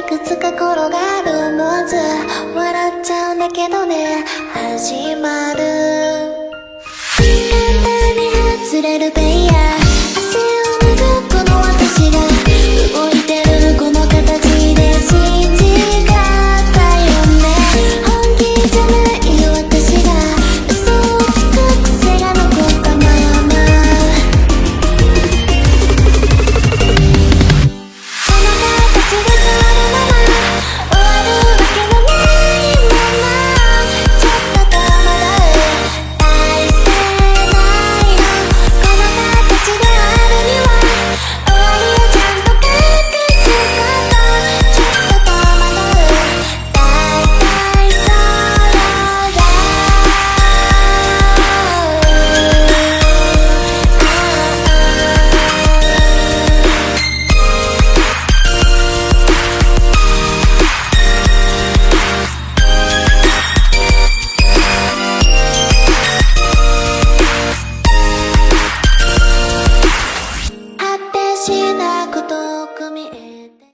いくつか転がるもず笑っちゃうんだけどね。始まる。簡単に外れるベイヤー。